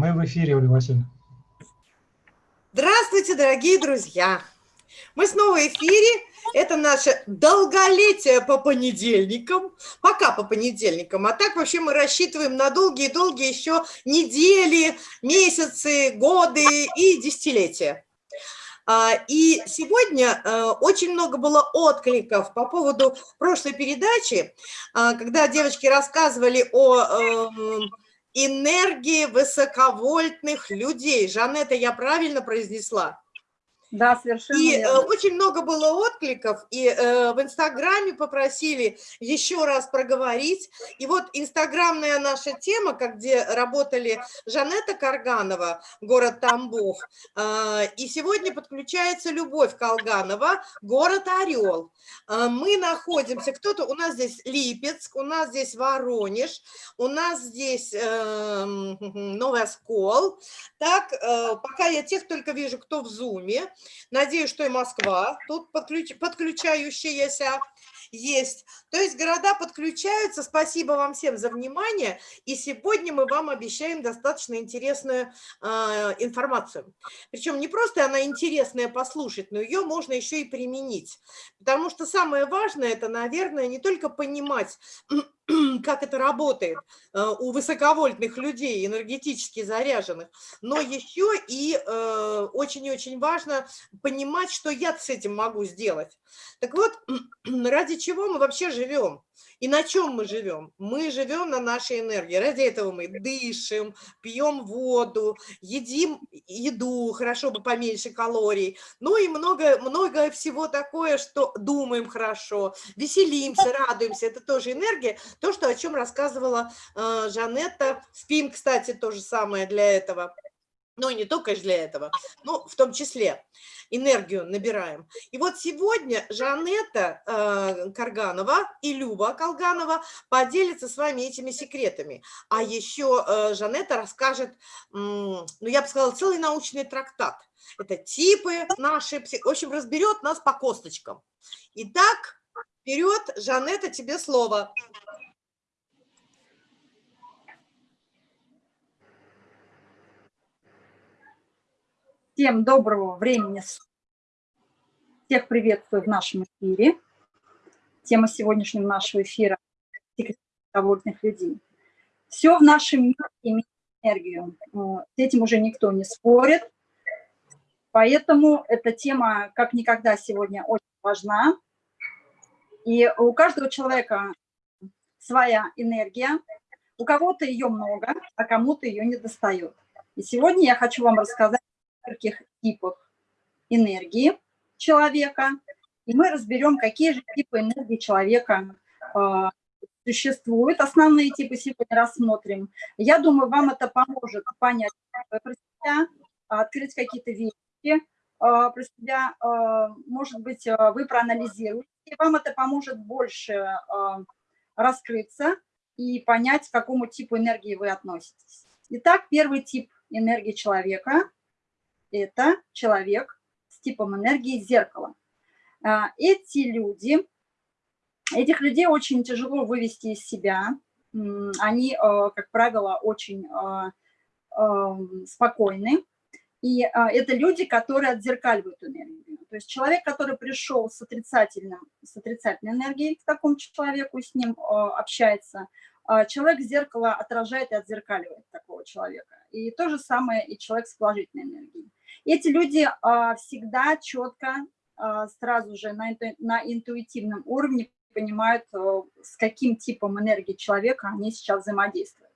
Мы в эфире, Ольга Васильевна. Здравствуйте, дорогие друзья! Мы снова в эфире. Это наше долголетие по понедельникам. Пока по понедельникам. А так вообще мы рассчитываем на долгие-долгие еще недели, месяцы, годы и десятилетия. А, и сегодня э, очень много было откликов по поводу прошлой передачи, а, когда девочки рассказывали о эм, энергии высоковольтных людей. Жанетта, я правильно произнесла? Да, совершенно И э, очень много было откликов, и э, в Инстаграме попросили еще раз проговорить. И вот инстаграмная наша тема, как где работали Жанетта Карганова, город Тамбов, э, и сегодня подключается Любовь Колганова, город Орел. Э, мы находимся, кто-то, у нас здесь Липецк, у нас здесь Воронеж, у нас здесь э, Новый Оскол. Так, э, пока я тех только вижу, кто в Зуме. Надеюсь, что и Москва тут подключ... подключающаяся есть. То есть города подключаются. Спасибо вам всем за внимание. И сегодня мы вам обещаем достаточно интересную э, информацию. Причем не просто она интересная послушать, но ее можно еще и применить. Потому что самое важное, это, наверное, не только понимать, как это работает э, у высоковольтных людей, энергетически заряженных, но еще и э, очень и очень важно понимать, что я с этим могу сделать. Так вот, ради чего мы вообще живем? И на чем мы живем? Мы живем на нашей энергии. Ради этого мы дышим, пьем воду, едим еду, хорошо бы поменьше калорий. Ну и много, много всего такое, что думаем хорошо, веселимся, радуемся. Это тоже энергия. То, что, о чем рассказывала э, Жанетта. Спим, кстати, то же самое для этого. Ну, и не только для этого, но в том числе энергию набираем. И вот сегодня Жанетта э, Карганова и Люба Колганова поделятся с вами этими секретами. А еще э, Жанетта расскажет, ну, я бы сказала, целый научный трактат. Это типы наши, в общем, разберет нас по косточкам. Итак, вперед, Жанетта, тебе слово. Всем доброго времени. Всех приветствую в нашем эфире. Тема сегодняшнего нашего эфира – довольных людей. Все в нашем мире имеет энергию. С этим уже никто не спорит. Поэтому эта тема как никогда сегодня очень важна. И у каждого человека своя энергия. У кого-то ее много, а кому-то ее не достает. И сегодня я хочу вам рассказать нескольких типах энергии человека, и мы разберем, какие же типы энергии человека э, существуют. Основные типы сегодня рассмотрим. Я думаю, вам это поможет понять про себя, открыть какие-то вещи э, про себя. Э, может быть, вы проанализируете, вам это поможет больше раскрыться и понять, к какому типу энергии вы относитесь. Итак, первый тип энергии человека это человек с типом энергии зеркала. А, эти люди, этих людей очень тяжело вывести из себя. Они, а, как правило, очень а, спокойны. И это люди, которые отзеркаливают энергию. То есть человек, который пришел с, отрицательным, с отрицательной энергией к такому человеку, с ним общается, человек зеркало отражает и отзеркаливает такого человека. И то же самое и человек с положительной энергией. Эти люди а, всегда четко, а, сразу же на, на интуитивном уровне понимают, а, с каким типом энергии человека они сейчас взаимодействуют.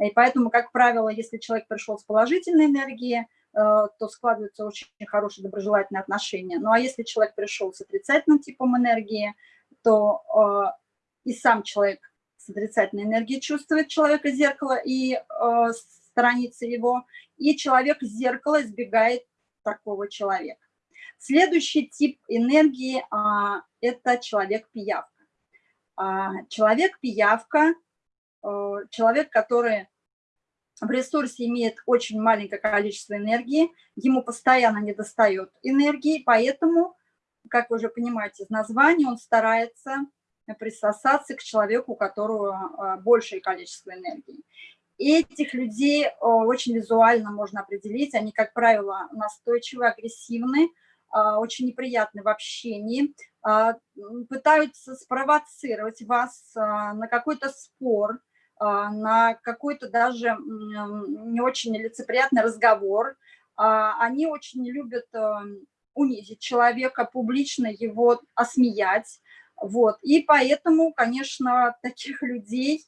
И поэтому, как правило, если человек пришел с положительной энергией, то складываются очень хорошие доброжелательные отношения. Ну а если человек пришел с отрицательным типом энергии, то и сам человек с отрицательной энергией чувствует человека зеркало и сторонится его, и человек зеркало избегает такого человека. Следующий тип энергии а, – это человек-пиявка. А, человек-пиявка а, – человек, который в ресурсе имеет очень маленькое количество энергии, ему постоянно не достает энергии, поэтому, как вы уже понимаете из названия, он старается присосаться к человеку, у которого большее количество энергии. Этих людей очень визуально можно определить. Они, как правило, настойчивы, агрессивны, очень неприятны в общении, пытаются спровоцировать вас на какой-то спор, на какой-то даже не очень лицеприятный разговор. Они очень любят унизить человека, публично его осмеять. Вот. И поэтому, конечно, таких людей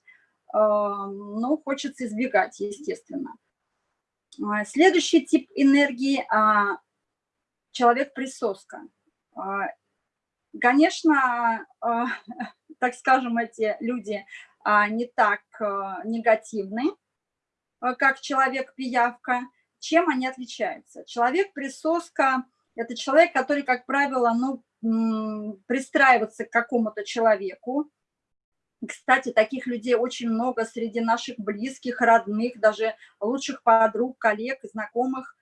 ну, хочется избегать, естественно. А, следующий тип энергии а, – человек-присоска. А, конечно, так скажем, эти люди не так негативны, как человек-пиявка. Чем они отличаются? Человек-присоска – это человек, который, как правило, ну, пристраивается к какому-то человеку, кстати, таких людей очень много среди наших близких, родных, даже лучших подруг, коллег, знакомых.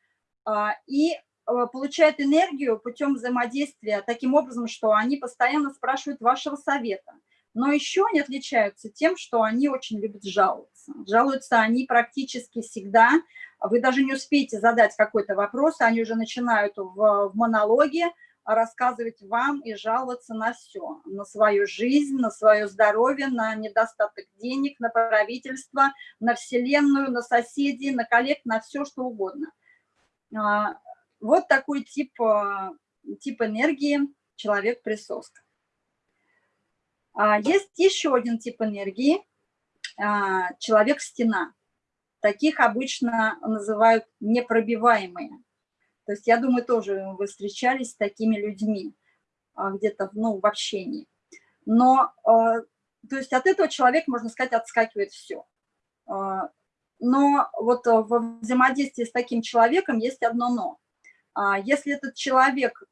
А, и а, получают энергию путем взаимодействия таким образом, что они постоянно спрашивают вашего совета. Но еще они отличаются тем, что они очень любят жаловаться. Жалуются они практически всегда. Вы даже не успеете задать какой-то вопрос, они уже начинают в, в монологе рассказывать вам и жаловаться на все, на свою жизнь, на свое здоровье, на недостаток денег, на правительство, на Вселенную, на соседей, на коллег, на все, что угодно. А, вот такой тип, а, тип энергии человек-присоска. А, есть еще один тип энергии – человек-стена. Таких обычно называют непробиваемые. То есть я думаю, тоже вы встречались с такими людьми а, где-то ну, в общении. Но, а, то есть от этого человек, можно сказать, отскакивает все. А, но вот во взаимодействии с таким человеком есть одно «но». Если этот человек,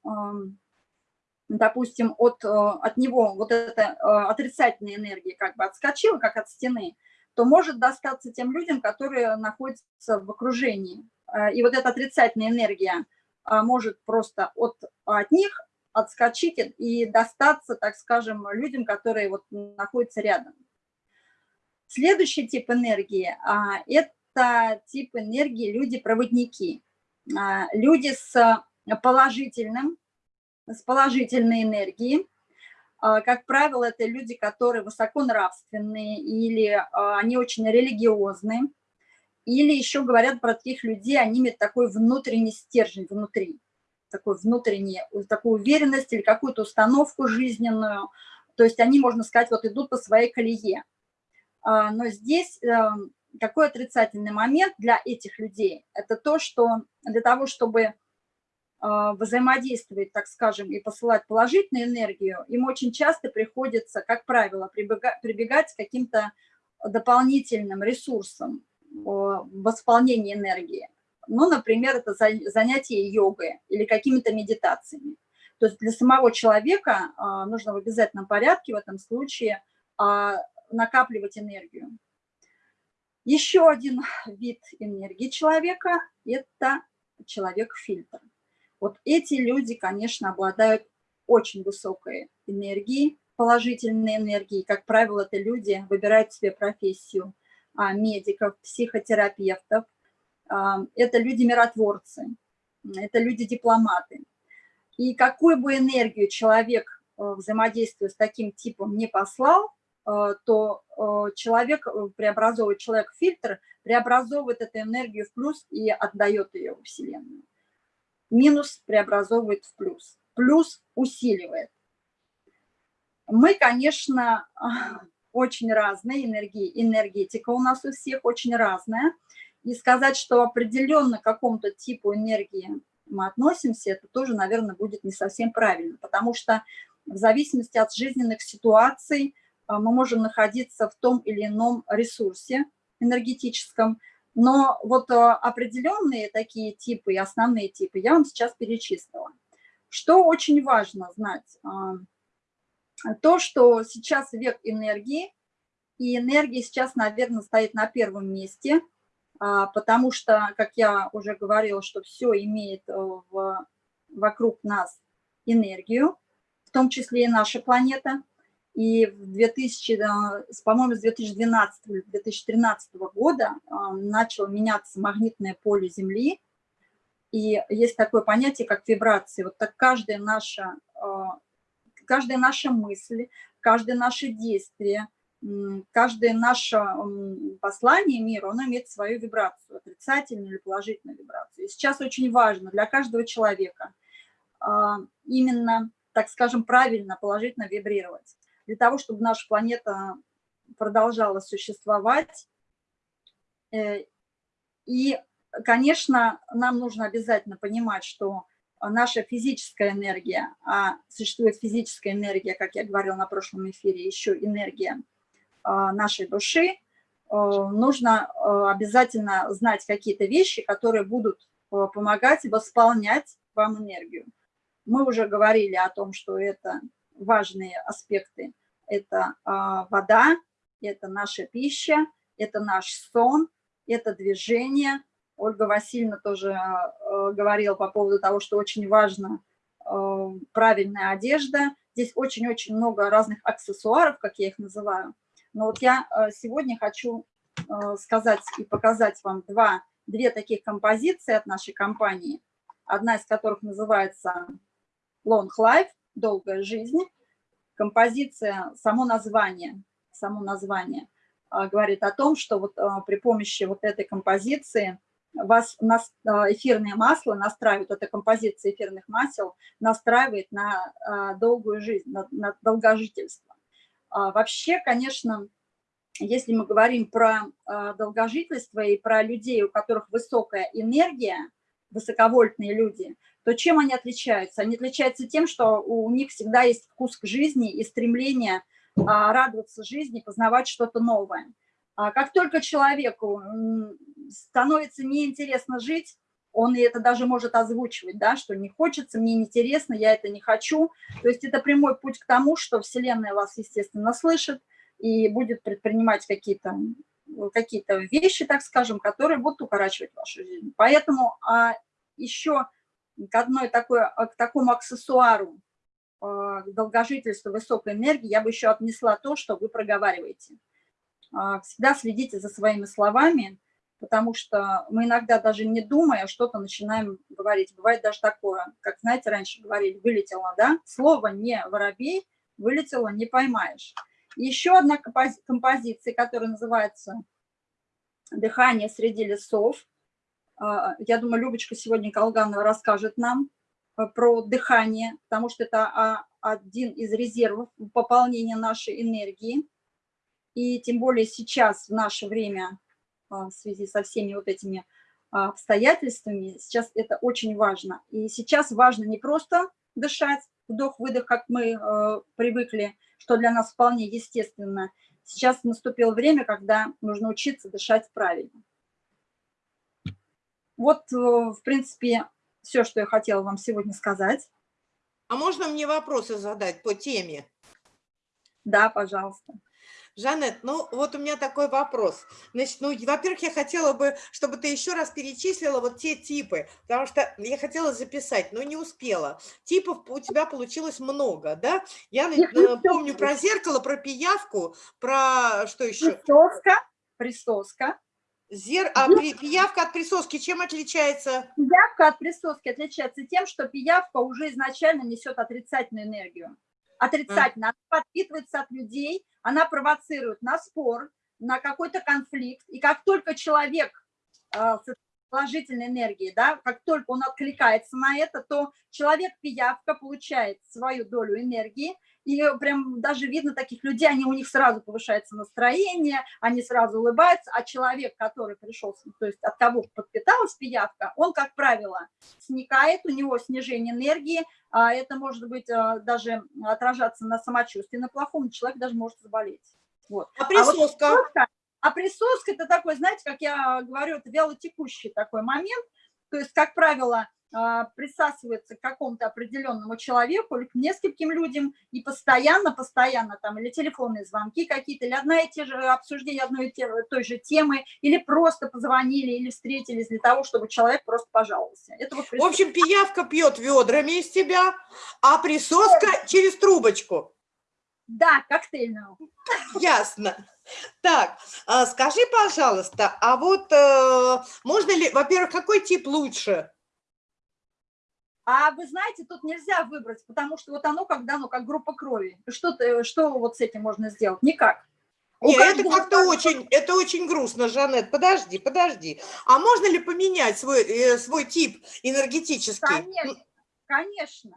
допустим, от, от него вот эта отрицательная энергия как бы отскочила, как от стены, то может достаться тем людям, которые находятся в окружении Э, и вот эта отрицательная энергия а, может просто от, от них отскочить и достаться, так скажем, людям, которые вот находятся рядом. Следующий тип энергии а, – это тип энергии люди-проводники. А, люди с положительным, с положительной энергией. Как правило, это люди, которые высоконравственные или они очень религиозные или еще говорят про таких людей, они имеют такой внутренний стержень внутри, такой внутренний, такую уверенность или какую-то установку жизненную. То есть они, можно сказать, вот идут по своей колее. А, но здесь какой отрицательный момент для этих людей? Это то, что для того, чтобы а, взаимодействовать, так скажем, и посылать положительную энергию, им очень часто приходится, как правило, прибегать к каким-то дополнительным ресурсам, восполнение энергии. Ну, например, это занятие йогой или какими-то медитациями. То есть для самого человека а, нужно в обязательном порядке в этом случае а, накапливать энергию. Еще один вид энергии человека – это человек-фильтр. Вот эти люди, конечно, обладают очень высокой энергией, положительной энергией. Как правило, это люди выбирают себе профессию – а, медиков, психотерапевтов. А, это люди-миротворцы, это люди-дипломаты. И какую бы энергию человек э, взаимодействуя с таким типом не послал, э, то э, человек преобразовывает, человек-фильтр преобразовывает эту энергию в плюс и отдает ее в Вселенную. Минус преобразовывает в плюс. Плюс усиливает. Мы, конечно, очень разные энергии, энергетика у нас у всех очень разная. И сказать, что определенно к какому-то типу энергии мы относимся, это тоже, наверное, будет не совсем правильно, потому что в зависимости от жизненных ситуаций а, мы можем находиться в том или ином ресурсе энергетическом, но вот а, определенные такие типы основные типы я вам сейчас перечислила. Что очень важно знать а, – то, что сейчас век энергии, и энергия сейчас, наверное, стоит на первом месте, а, потому что, как я уже говорила, что все имеет э, в, вокруг нас энергию, в том числе и наша планета. И в 2000, по-моему, с 2012-2013 года начало меняться магнитное поле Земли, и есть такое понятие, как вибрации. Вот так каждая наша, каждая наша мысль, каждое наше действие, каждое наше послание миру, оно имеет свою вибрацию, отрицательную или положительную вибрацию. И сейчас очень важно для каждого человека а, именно, так скажем, правильно, положительно вибрировать. Для того, чтобы наша планета продолжала существовать. Э, и, конечно, нам нужно обязательно понимать, что наша физическая энергия, а существует физическая энергия, как я говорила на прошлом эфире, еще энергия а, нашей души, а, нужно а, обязательно знать какие-то вещи, которые будут помогать восполнять вам энергию. Мы уже говорили о том, что это важные аспекты. Это вода, это наша пища, это наш сон, это движение. Ольга Васильевна тоже говорила по поводу того, что очень важно правильная одежда. Здесь очень-очень много разных аксессуаров, как я их называю, но вот я сегодня хочу сказать и показать вам два, две таких композиции от нашей компании, одна из которых называется Long Life, долгая жизнь. Композиция, само название, само название э, говорит о том, что вот при помощи вот этой композиции вас эфирное масло настраивает, эта композиция эфирных масел настраивает на долгую жизнь, на, на долгожительство. А, вообще, конечно, если мы говорим про а, долгожительство и про людей, у которых высокая энергия, высоковольтные люди, то чем они отличаются? Они отличаются тем, что у них всегда есть вкус к жизни и стремление а, радоваться жизни, познавать что-то новое. Как только человеку становится неинтересно жить, он и это даже может озвучивать, да, что не хочется, мне неинтересно, я это не хочу. То есть это прямой путь к тому, что Вселенная вас, естественно, слышит и будет предпринимать какие-то какие, -то, вещи, так скажем, которые будут укорачивать вашу жизнь. Поэтому а еще к, одной такой, к такому аксессуару а, долгожительства высокой энергии я бы еще отнесла то, что вы проговариваете. А, всегда следите за своими словами, потому что мы иногда даже не думая что-то начинаем говорить. Бывает даже такое, как, знаете, раньше говорили, вылетело, да? Слово не воробей, вылетело, не поймаешь. Еще одна композиция, которая называется «Дыхание среди лесов». А, я думаю, Любочка сегодня Колганова расскажет нам а, про дыхание, потому что это а, один из резервов пополнения нашей энергии. И тем более сейчас, в наше время, в связи со всеми вот этими обстоятельствами, сейчас это очень важно. И сейчас важно не просто дышать, вдох-выдох, как мы э, привыкли, что для нас вполне естественно. Сейчас наступило время, когда нужно учиться дышать правильно. Вот, э, в принципе, все, что я хотела вам сегодня сказать. А можно мне вопросы задать по теме? Да, пожалуйста. Жанет, ну вот у меня такой вопрос. Значит, ну, во-первых, я хотела бы, чтобы ты еще раз перечислила вот те типы, потому что я хотела записать, но не успела. Типов у тебя получилось много, да? Я э, помню про зеркало, про пиявку, про что еще? Присоска, присоска. Зер... А при... пиявка от присоски чем отличается? Пиявка от присоски отличается тем, что пиявка уже изначально несет отрицательную энергию. Отрицательно. Она подпитывается от людей, она провоцирует на спор, на какой-то конфликт. И как только человек э, с положительной энергией, да, как только он откликается на это, то человек-пиявка получает свою долю энергии, и прям даже видно таких людей, они, у них сразу повышается настроение, они сразу улыбаются, а человек, который пришел, то есть от кого подпиталась пиявка, он, как правило, сникает, у него снижение энергии, а это может быть а, даже отражаться на самочувствии, на плохом, человек даже может заболеть. Вот. А присоска? А, вот а присоска это такой, знаете, как я говорю, это вялотекущий такой момент, то есть, как правило, а, присасывается к какому-то определенному человеку или к нескольким людям, и постоянно, постоянно там или телефонные звонки какие-то, или одна и те же обсуждения одной и те, той же темы, или просто позвонили, или встретились для того, чтобы человек просто пожаловался. Это вот В общем, пиявка пьет ведрами из тебя, а присоска через трубочку. Да, коктейльную. Ясно. Так, а скажи, пожалуйста, а вот э, можно ли, во-первых, какой тип лучше? А вы знаете, тут нельзя выбрать, потому что вот оно как дано, как группа крови. Что, что вот с этим можно сделать? Никак. Нет, это как-то очень, это очень грустно, Жанет. Подожди, подожди. А можно ли поменять свой, э, свой тип энергетический? Конечно, конечно.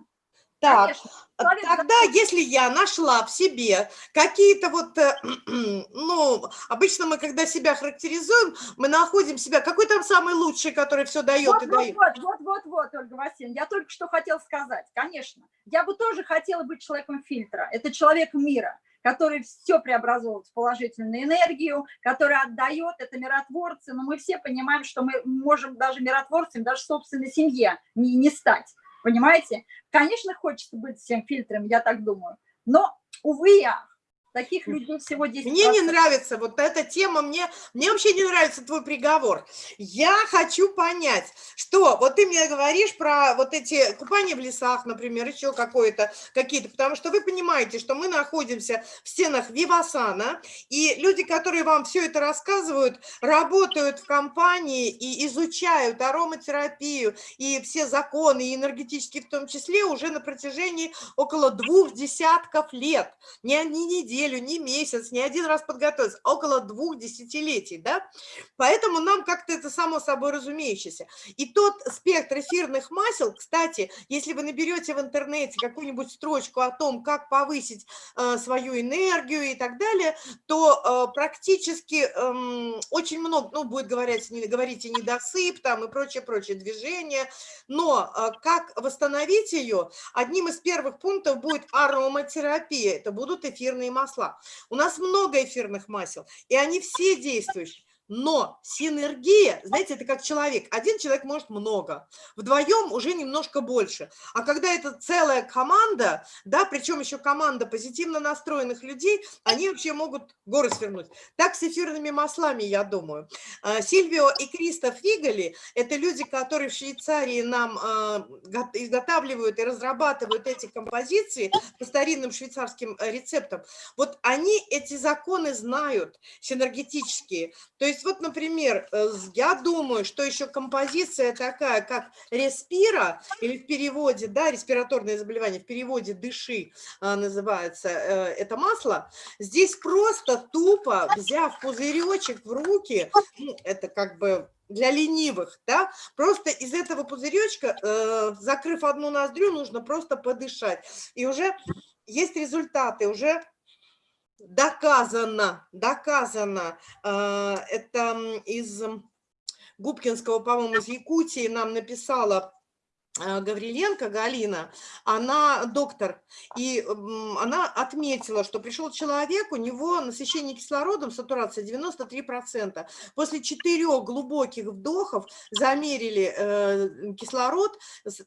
Так, Конечно, тогда, если я нашла в себе какие-то вот, э, ну, обычно мы, когда себя характеризуем, мы находим себя, какой там самый лучший, который все дает вот, и вот, дает? Вот, вот, вот, вот, Ольга Васильевна, я только что хотела сказать, конечно, я бы тоже хотела быть человеком фильтра, это человек мира, который все преобразовывает в положительную энергию, который отдает, это миротворцы, но мы все понимаем, что мы можем даже миротворцами, даже собственной семье не, не стать. Понимаете? Конечно, хочется быть всем фильтром, я так думаю. Но, увы, я Таких людей всего 10 Мне не нравится вот эта тема, мне, мне вообще не нравится твой приговор. Я хочу понять, что вот ты мне говоришь про вот эти купания в лесах, например, еще какое-то, какие-то, потому что вы понимаете, что мы находимся в стенах Вивасана, и люди, которые вам все это рассказывают, работают в компании и изучают ароматерапию и все законы, и энергетические в том числе, уже на протяжении около двух десятков лет, не, не недель, неделю, не месяц, не один раз подготовиться, около двух десятилетий, да? Поэтому нам как-то это само собой разумеющееся. И тот спектр эфирных масел, кстати, если вы наберете в интернете какую-нибудь строчку о том, как повысить э, свою энергию и так далее, то э, практически э, очень много, ну, будет говорить, не, говорить недосып там и прочее-прочее движение, но э, как восстановить ее, одним из первых пунктов будет ароматерапия, это будут эфирные масла масла. У нас много эфирных масел, и они все действующие. Но синергия, знаете, это как человек. Один человек может много, вдвоем уже немножко больше. А когда это целая команда, да, причем еще команда позитивно настроенных людей, они вообще могут горы свернуть. Так с эфирными маслами, я думаю. А, Сильвио и Кристоф Фигали – это люди, которые в Швейцарии нам а, изготавливают и разрабатывают эти композиции по старинным швейцарским э, рецептам. Вот они эти законы знают, синергетические. То есть есть вот, например, э, я думаю, что еще композиция такая, как респира, или в переводе, да, респираторное заболевание, в переводе дыши а, называется э, это масло, здесь просто тупо, взяв пузыречек в руки, ну, это как бы для ленивых, да, просто из этого пузыречка, э, закрыв одну ноздрю, нужно просто подышать. И уже есть результаты, уже доказано, доказано, э, это из Губкинского, по-моему, из Якутии нам написала Гавриленко Галина, она доктор, и она отметила, что пришел человек, у него насыщение кислородом, сатурация 93%. После четырех глубоких вдохов замерили э, кислород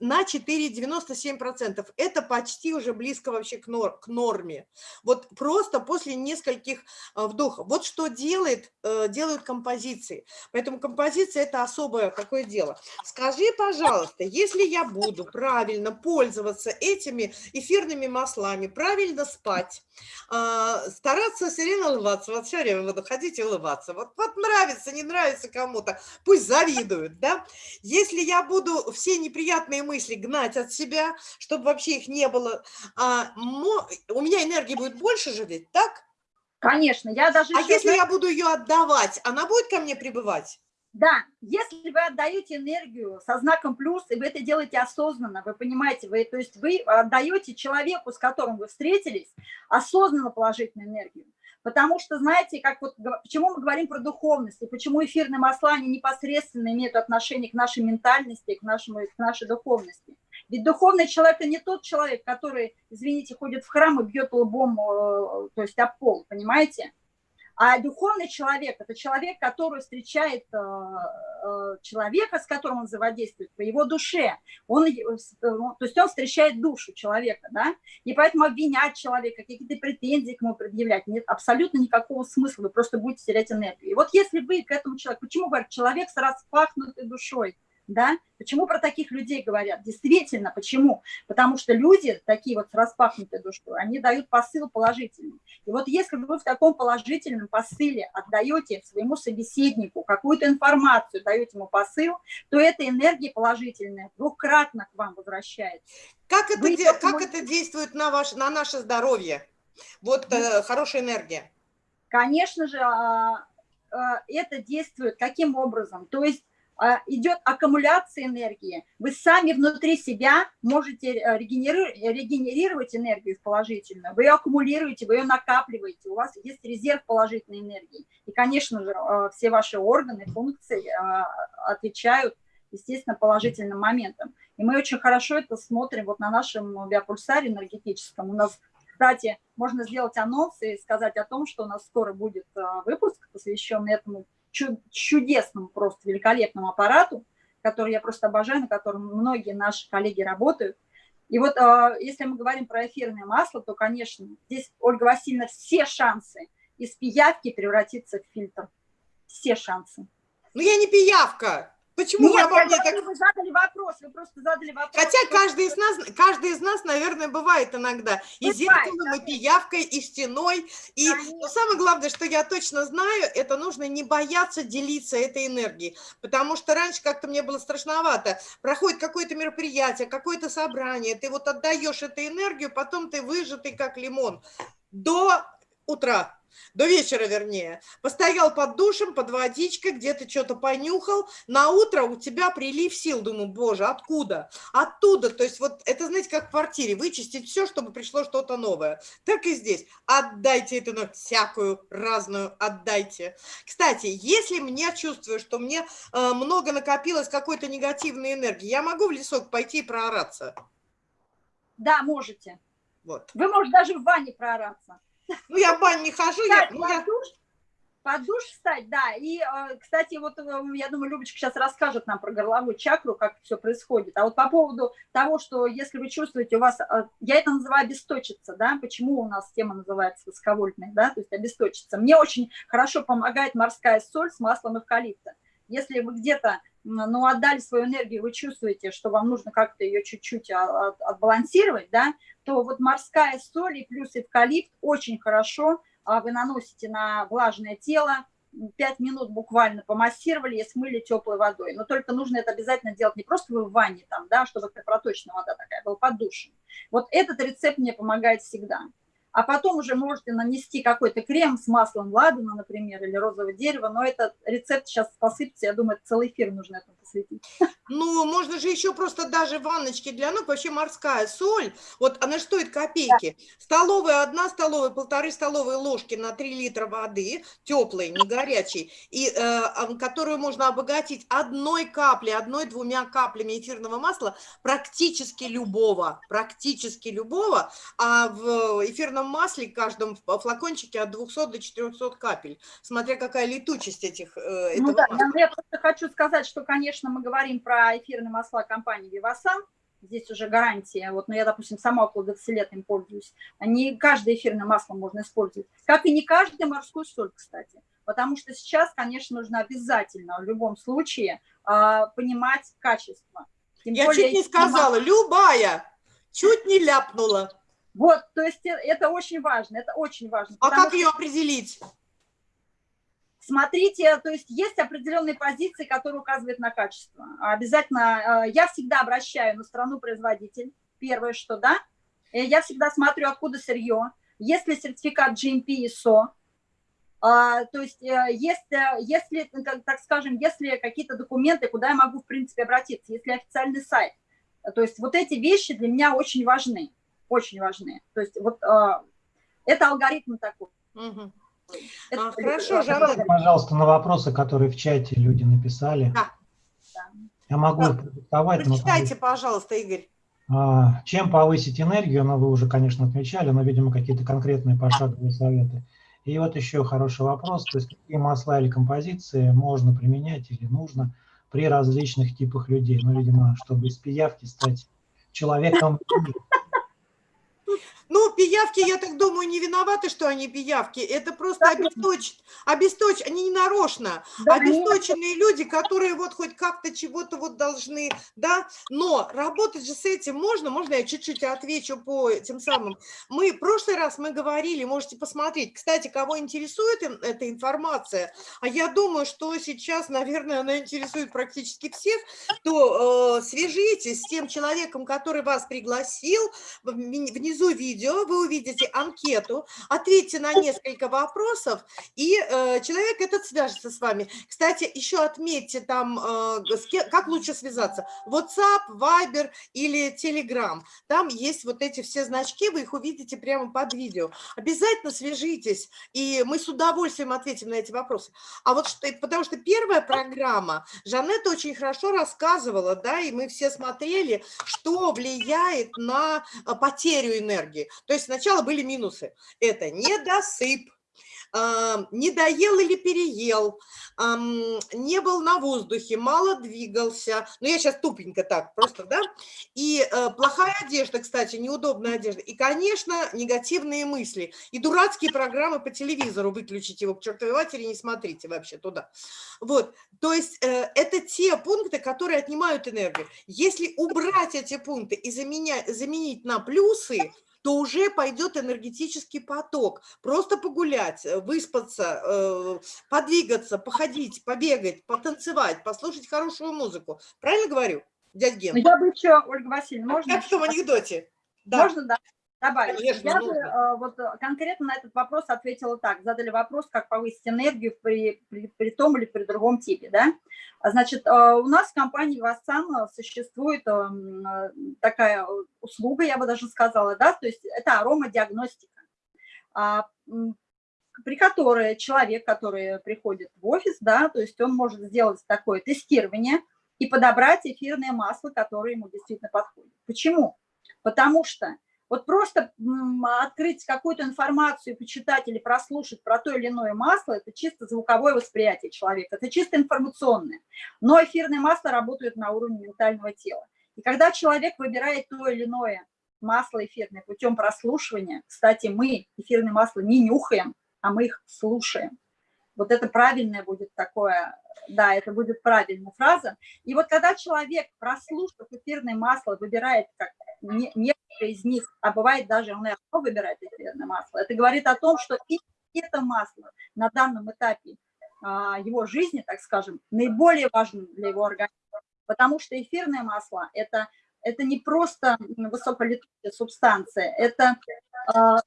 на 4,97%. Это почти уже близко вообще к, нор к норме. Вот просто после нескольких э, вдохов. Вот что делает, делают композиции. Поэтому композиция – это особое такое дело. Скажи, пожалуйста, если я я буду правильно пользоваться этими эфирными маслами, правильно спать, а, стараться все время улыбаться, вот все время буду ходить и улыбаться. Вот, вот нравится, не нравится кому-то, пусть завидуют, да. Если я буду все неприятные мысли гнать от себя, чтобы вообще их не было, а, у меня энергии будет больше же ведь, так? Конечно, я даже... А если я буду ее отдавать, она будет ко мне прибывать? Да, если вы отдаете энергию со знаком плюс, и вы это делаете осознанно, вы понимаете, вы, то есть вы отдаете человеку, с которым вы встретились, осознанно положительную энергию. Потому что, знаете, как вот, почему мы говорим про духовность, и почему эфирные масла, они непосредственно имеют отношение к нашей ментальности, к, нашему, к нашей духовности. Ведь духовный человек – это не тот человек, который, извините, ходит в храм и бьет лбом, э, то есть об пол, понимаете? А духовный человек – это человек, который встречает э, э, человека, с которым он взаимодействует, по его душе. Он, э, ну, то есть он встречает душу человека, да? И поэтому обвинять человека, какие-то претензии к нему предъявлять нет абсолютно никакого смысла, вы просто будете терять энергию. И вот если вы к этому человеку, почему говорят, человек с распахнутой душой, Да? Почему про таких людей говорят? Действительно, почему? Потому что люди, такие вот с распахнутой душой, они дают посыл положительный. И вот если вы в таком положительном посыле отдаете своему собеседнику какую-то информацию, даете ему посыл, то эта энергия положительная двукратно к вам возвращается. Как это, вы де, как это действует на, ваш, на наше здоровье? Вот э, хорошая энергия. Конечно же, а, а, это действует каким образом? То есть идет аккумуляция энергии. Вы сами внутри себя можете э, регенерировать энергию в положительную. Вы ее аккумулируете, вы ее накапливаете. У вас есть резерв положительной энергии. И, конечно же, э, все ваши органы, функции э, отвечают, естественно, положительным моментом. И мы очень хорошо это смотрим вот на нашем биопульсаре энергетическом. У нас кстати, можно сделать анонс и сказать о том, что у нас скоро будет выпуск, посвященный этому чудесному, просто великолепному аппарату, который я просто обожаю, на котором многие наши коллеги работают. И вот а, если мы говорим про эфирное масло, то, конечно, здесь, Ольга Васильевна, все шансы из пиявки превратиться в фильтр. Все шансы. Ну, я не пиявка. Почему Нет, вы обо мне так... Вы задали вопрос, вы просто задали вопрос. Хотя каждый из нас, каждый из нас, наверное, бывает иногда. И бывает, зеркалом, да. и пиявкой, и стеной. И но самое главное, что я точно знаю, это нужно не бояться делиться этой энергией. Потому что раньше как-то мне было страшновато. Проходит какое-то мероприятие, какое-то собрание, ты вот отдаешь эту энергию, потом ты выжатый, как лимон. До утра до вечера вернее, постоял под душем, под водичкой, где-то что-то понюхал, на утро у тебя прилив сил, думаю, боже, откуда? Оттуда, то есть вот это, знаете, как в квартире, вычистить все, чтобы пришло что-то новое. Так и здесь, отдайте эту ну, всякую разную, отдайте. Кстати, если мне чувствую, что мне э, много накопилось какой-то негативной энергии, я могу в лесок пойти и проораться? Да, можете. Вот. Вы можете даже в ванне проораться. Ну, я в бань не хожу. я, ну, я... душ, под душ встать, да. И, э, кстати, вот э, я думаю, Любочка сейчас расскажет нам про горловую чакру, как все происходит. А вот по поводу того, что если вы чувствуете, у вас, э, я это называю обесточиться, да, почему у нас тема называется высоковольтная, да, то есть обесточиться. Мне очень хорошо помогает морская соль с маслом эвкалипта. Если вы где-то ну, отдали свою энергию, вы чувствуете, что вам нужно как-то ее чуть-чуть отбалансировать, да, то вот морская соль и плюс эвкалипт очень хорошо а, вы наносите на влажное тело, 5 минут буквально помассировали и смыли теплой водой. Но только нужно это обязательно делать не просто вы в ванне, там, да, чтобы проточная вода такая была под душем. Вот этот рецепт мне помогает всегда а потом уже можете нанести какой-то крем с маслом ладана, например, или розового дерева, но этот рецепт сейчас посыпется, я думаю, целый эфир нужно этому посвятить. Ну, можно же еще просто даже ванночки для ног, вообще морская соль, вот она стоит копейки, да. столовая, одна столовая, полторы столовые ложки на 3 литра воды, теплой, не горячей, и, э, которую можно обогатить одной каплей, одной-двумя каплями эфирного масла, практически любого, практически любого, а в эфирном эфирном масле каждом флакончике от 200 до 400 капель, смотря какая летучесть этих, э, ну, да, масла. Я просто хочу сказать, что, конечно, мы говорим про эфирные масла компании Vivasan, здесь уже гарантия, вот, но я, допустим, сама около 20 лет им пользуюсь, не каждое эфирное масло можно использовать, как и не каждую морскую соль, кстати, потому что сейчас, конечно, нужно обязательно в любом случае э, понимать качество. Тем я более, чуть не сказала, любая, чуть не ляпнула. Вот, то есть э, это очень важно, это очень важно. А как ее определить? Смотрите, то есть есть определенные позиции, которые указывают на качество. Обязательно, э, я всегда обращаю на страну-производитель, первое, что, да, э, я всегда смотрю, откуда сырье, есть ли сертификат GMP ISO, а, то есть есть, если, так скажем, если какие-то документы, куда я могу, в принципе, обратиться, если официальный сайт. То есть вот эти вещи для меня очень важны очень важны. То есть вот э, это алгоритм такой. Угу. Это, а, хорошо, Жанна. Пожалуйста, на вопросы, которые в чате люди написали. Да. Я могу да. продиктовать. Прочитайте, но... пожалуйста, Игорь. А, чем повысить энергию, но ну, вы уже, конечно, отмечали, но, видимо, какие-то конкретные пошаговые советы. И вот еще хороший вопрос, то есть какие масла или композиции можно применять или нужно при различных типах людей. Ну, видимо, чтобы из пиявки стать человеком ну, пиявки, я так думаю, не виноваты, что они пиявки. Это просто Да, обесточь, обесточь, они не нарочно. Да, Обесточенные люди, которые вот хоть как-то чего-то вот должны, да. Но работать же с этим можно, можно я чуть-чуть отвечу по тем самым. Мы, в прошлый раз мы говорили, можете посмотреть. Кстати, кого интересует эта информация, а я думаю, что сейчас, наверное, она интересует практически всех, то э, свяжитесь с тем человеком, который вас пригласил, внизу видео вы увидите анкету, ответьте на несколько вопросов, и э, человек этот свяжется с вами. Кстати, еще отметьте там, э, с ке- как лучше связаться, WhatsApp, Viber или Telegram. Там есть вот эти все значки, вы их увидите прямо под видео. Обязательно свяжитесь, и мы с удовольствием ответим на эти вопросы. А вот что, потому что первая программа, Жанетта очень хорошо рассказывала, да, и мы все смотрели, что влияет на а, потерю энергии. То есть сначала были минусы. Это недосып, не доел или переел, не был на воздухе, мало двигался. Ну, я сейчас тупенько так, просто, да? И э, плохая одежда, кстати, неудобная одежда. И, конечно, негативные мысли. И дурацкие программы по телевизору выключите его к чертовой матери, не смотрите вообще туда. Вот, то есть э, это те пункты, которые отнимают энергию. Если убрать эти пункты и заменять, заменить на плюсы, то уже пойдет энергетический поток. Просто погулять, э, выспаться, э, подвигаться, походить, побегать, потанцевать, послушать хорошую музыку. Правильно говорю, дядь Ген? Ну, я бы еще, Ольга Васильевна, можно? Как в том анекдоте. Да. Можно, да, добавить? Конечно, я бы нужно. э, вот э, конкретно на этот вопрос ответила так. Задали вопрос, как повысить энергию при, при, при том или при другом типе, да? Значит, э, у нас в компании Вассан существует такая услуга, я бы даже сказала, да, то есть это аромадиагностика, а, при которой человек, который приходит в офис, да, то есть он может сделать такое тестирование и подобрать эфирное масло, которое ему действительно подходит. Почему? Потому что вот просто открыть какую-то информацию, почитать или прослушать про то или иное масло, это чисто звуковое восприятие человека, это чисто информационное. Но эфирные масла работают на уровне ментального тела. И когда человек выбирает то или иное масло эфирное путем прослушивания, кстати, мы эфирные масла не нюхаем, а мы их слушаем. Вот это правильное будет такое, да, это будет правильная фраза. И вот когда человек, прослушав эфирное масло, выбирает как не- некоторые из них, а бывает даже он и одно выбирает эфирное масло, это говорит о том, что и это масло на данном этапе а, его жизни, так скажем, наиболее важно для его организма. Потому что эфирное масло – это, это не просто высоколетучая субстанция, это, а,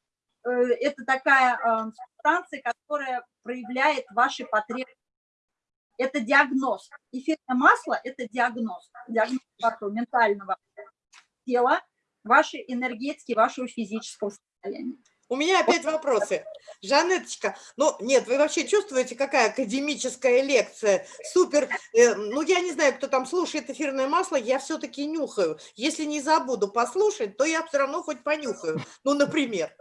это такая а, субстанция, которая проявляет ваши потребности. Это диагноз. Эфирное масло – это диагноз. Диагноз вашего ментального тела, вашей энергетики, вашего физического состояния. У меня опять вопросы. Жанеточка, ну нет, вы вообще чувствуете, какая академическая лекция? Супер. Э, ну я не знаю, кто там слушает эфирное масло, я все-таки нюхаю. Если не забуду послушать, то я все равно хоть понюхаю. Ну, например.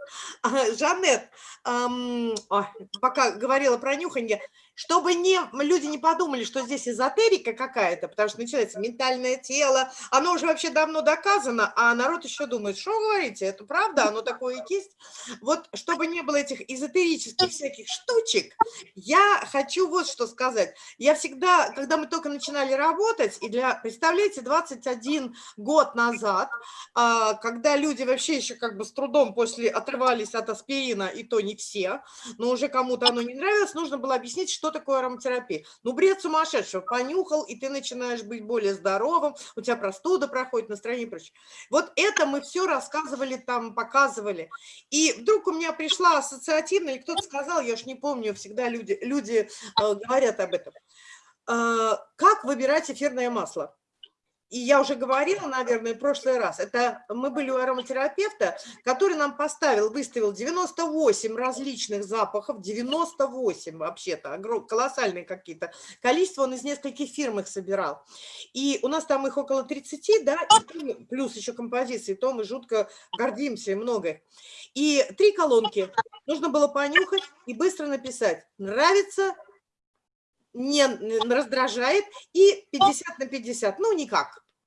Жанет, ам, ой, пока говорила про нюханье, чтобы не, люди не подумали, что здесь эзотерика какая-то, потому что начинается ментальное тело, оно уже вообще давно доказано, а народ еще думает, что говорите, это правда, оно такое и есть. Вот чтобы не было этих эзотерических всяких штучек, я хочу вот что сказать. Я всегда, когда мы только начинали работать, и для, представляете, 21 год назад, а, когда люди вообще еще как бы с трудом после отрывались от аспирина, и то не все, но уже кому-то оно не нравилось, нужно было объяснить, что такое ароматерапия. Ну, бред сумасшедшего, понюхал, и ты начинаешь быть более здоровым, у тебя простуда проходит, настроение и прочее. Вот это мы все рассказывали там, показывали. И вдруг у меня пришла ассоциативная, или кто-то сказал, я уж не помню, всегда люди, люди э, говорят об этом. Э, как выбирать эфирное масло? И я уже говорила, наверное, в прошлый раз, это мы были у ароматерапевта, который нам поставил, выставил 98 различных запахов, 98 вообще-то, колоссальные какие-то количество, он из нескольких фирм их собирал. И у нас там их около 30, да, плюс еще композиции, то мы жутко гордимся и много. И три колонки нужно было понюхать и быстро написать, нравится, не раздражает и 50 на 50, ну никак.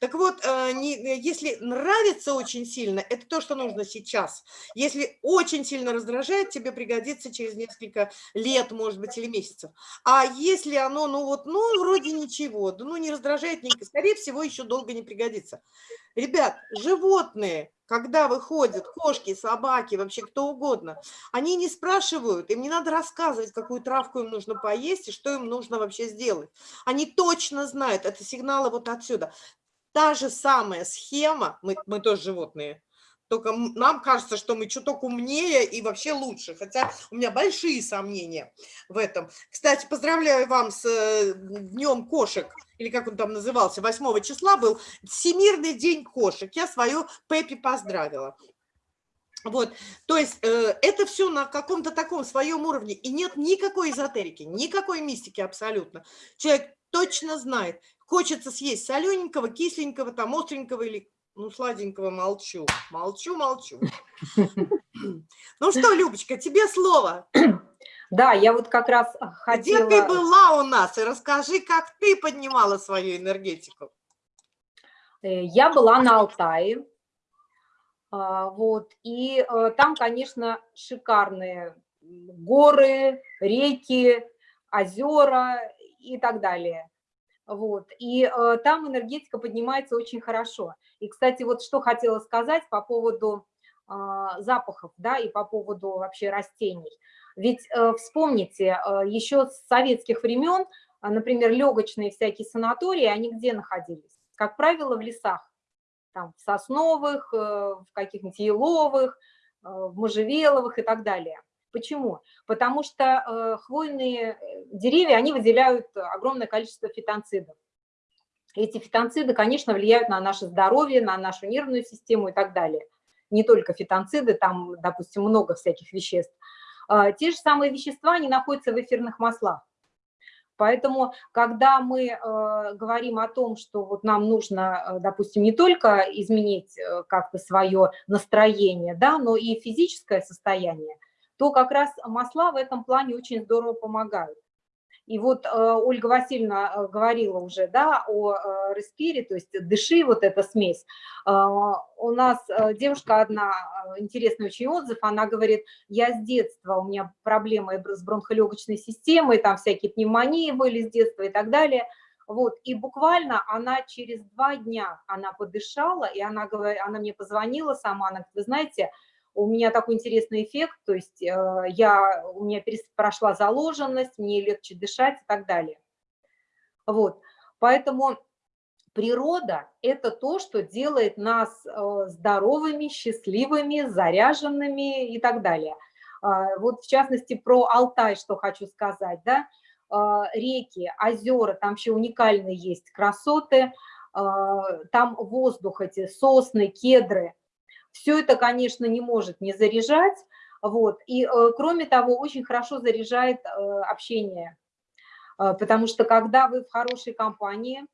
Так вот, э, э, если нравится очень сильно, это то, что нужно сейчас. Если очень сильно раздражает, тебе пригодится через несколько лет, может быть, или месяцев. А если оно, ну вот, ну вроде ничего, ну не раздражает, не, скорее всего, еще долго не пригодится. Ребят, животные, когда выходят кошки, собаки, вообще кто угодно, они не спрашивают, им не надо рассказывать, какую травку им нужно поесть и что им нужно вообще сделать. Они точно знают, это сигналы вот отсюда. Та же самая схема, мы, мы тоже животные, только нам кажется, что мы чуток умнее и вообще лучше, хотя у меня большие сомнения в этом. Кстати, поздравляю вам с э, Днем кошек, или как он там назывался, 8 числа был Всемирный день кошек. Я свою Пеппи поздравила. Вот, то есть э, это все на каком-то таком своем уровне, и нет никакой эзотерики, никакой мистики абсолютно. Человек точно знает, хочется съесть солененького, кисленького, там остренького или ну, сладенького молчу. Молчу, молчу. Ну что, Любочка, тебе слово. Да, я вот как раз хотела... Где ты была у нас? И расскажи, как ты поднимала свою энергетику. Э, я была на Алтае. А, вот, и э, там, конечно, шикарные горы, реки, озера и так далее. Вот. И э, там энергетика поднимается очень хорошо. И, кстати, вот что хотела сказать по поводу э, запахов, да, и по поводу вообще растений. Ведь э, вспомните, э, еще с советских времен, э, например, легочные всякие санатории, они где находились? Как правило, в лесах, там, в сосновых, э, в каких-нибудь еловых, э, в можжевеловых и так далее. Почему? Потому что э, хвойные э, деревья, они выделяют огромное количество фитонцидов. Эти фитонциды, конечно, влияют на наше здоровье, на нашу нервную систему и так далее. Не только фитонциды, там, допустим, много всяких веществ. Э, те же самые вещества, они находятся в эфирных маслах. Поэтому, когда мы э, говорим о том, что вот нам нужно, э, допустим, не только изменить как-то свое настроение, да, но и физическое состояние, то как раз масла в этом плане очень здорово помогают. И вот э, Ольга Васильевна э, говорила уже да, о э, респире, то есть дыши, вот эта смесь. У нас девушка одна, интересный очень отзыв, она говорит, я с детства, у меня проблемы с бронхолегочной системой, там всякие пневмонии были с детства и так далее. Вот, и буквально она через два дня, она подышала, и она, она мне позвонила сама, она говорит, вы знаете, у меня такой интересный эффект, то есть э, я, у меня прошла заложенность, мне легче дышать и так далее. Вот, поэтому природа – это то, что делает нас э, здоровыми, счастливыми, заряженными и так далее. А, вот в частности про Алтай, что хочу сказать, да, а, реки, озера, там еще уникальные есть красоты, а, там воздух, эти сосны, кедры – все это, конечно, не может не заряжать, вот, и, э, кроме того, очень хорошо заряжает э, общение, э, потому что когда вы в хорошей компании,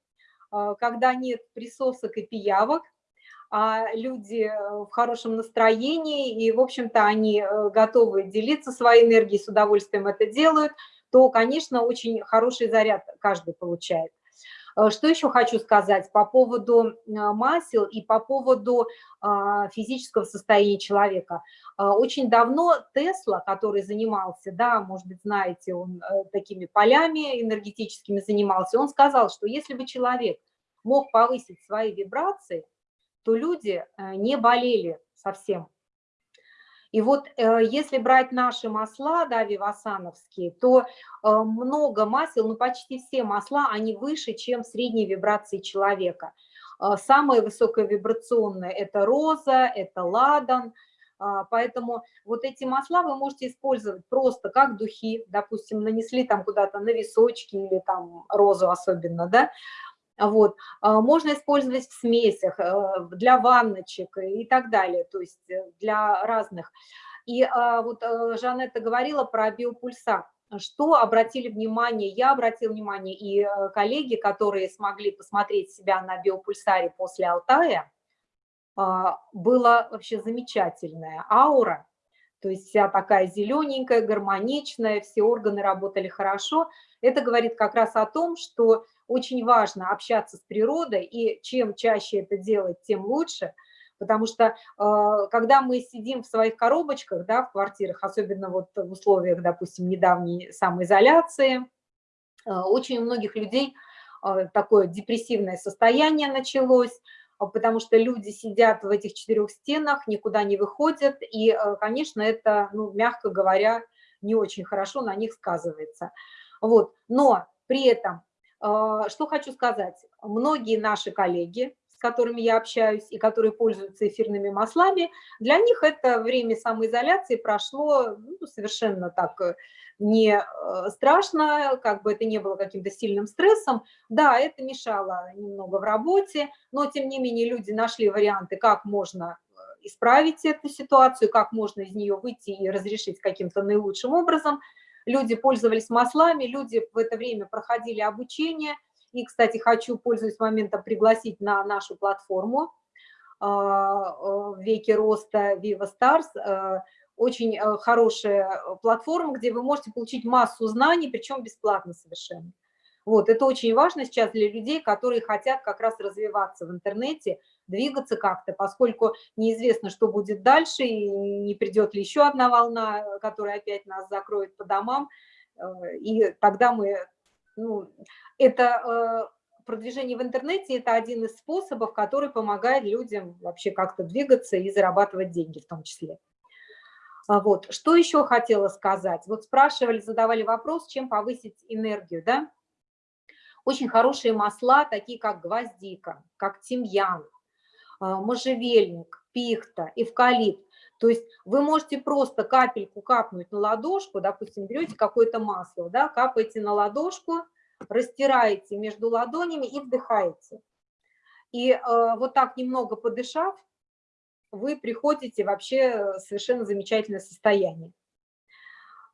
когда нет присосок и пиявок, а люди в хорошем настроении, и, в общем-то, они готовы делиться своей энергией, с удовольствием это делают, то, конечно, очень хороший заряд каждый получает. Э, что еще хочу сказать по поводу э, масел и по поводу а, физического состояния человека. Э, очень давно Тесла, который занимался, да, может быть, знаете, он такими полями энергетическими занимался, он сказал, что если бы человек мог повысить свои вибрации, то люди не болели совсем. И вот э, если брать наши масла, да, вивасановские, то э, много масел, ну почти все масла, они выше, чем средние вибрации человека. Э, самые высоковибрационные – это роза, это ладан, Поэтому вот эти масла вы можете использовать просто как духи, допустим, нанесли там куда-то на височки или там розу особенно, да, вот. А, можно использовать в смесях, э, для ванночек и так далее, то есть э, для разных. И а, вот э, Жанетта говорила про биопульсар. Что обратили внимание, я обратила внимание, и коллеги, которые смогли посмотреть себя на биопульсаре после Алтая, а, была вообще замечательная аура, то есть вся такая зелененькая, гармоничная, все органы работали хорошо. Это говорит как раз о том, что очень важно общаться с природой, и чем чаще это делать, тем лучше, потому что э, когда мы сидим в своих коробочках, да, в квартирах, особенно вот в условиях, допустим, недавней самоизоляции, э, очень у многих людей э, такое депрессивное состояние началось, потому что люди сидят в этих четырех стенах, никуда не выходят, и, конечно, это, ну, мягко говоря, не очень хорошо на них сказывается. Вот. Но при этом что хочу сказать. Многие наши коллеги, с которыми я общаюсь и которые пользуются эфирными маслами, для них это время самоизоляции прошло ну, совершенно так э, не э, страшно, как бы это не было каким-то сильным стрессом. Да, это мешало немного в работе, но тем не менее люди нашли варианты, как можно э, исправить эту ситуацию, как можно из нее выйти и разрешить каким-то наилучшим образом – люди пользовались маслами, люди в это время проходили обучение. И, кстати, хочу, пользуясь моментом, пригласить на нашу платформу а, э, «Веки роста Viva Stars». Э, очень хорошая платформа, где вы можете получить массу знаний, причем бесплатно совершенно. Вот, это очень важно сейчас для людей, которые хотят как раз развиваться в интернете, двигаться как-то, поскольку неизвестно, что будет дальше, и не придет ли еще одна волна, которая опять нас закроет по домам, э, и тогда мы, ну, это э, продвижение в интернете – это один из способов, который помогает людям вообще как-то двигаться и зарабатывать деньги в том числе. А вот. Что еще хотела сказать? Вот спрашивали, задавали вопрос, чем повысить энергию, да? Очень хорошие масла, такие как гвоздика, как тимьян, можжевельник, пихта, эвкалипт. То есть вы можете просто капельку капнуть на ладошку, допустим, берете какое-то масло, да, капаете на ладошку, растираете между ладонями и вдыхаете. И э, вот так немного подышав, вы приходите вообще в совершенно замечательное состояние.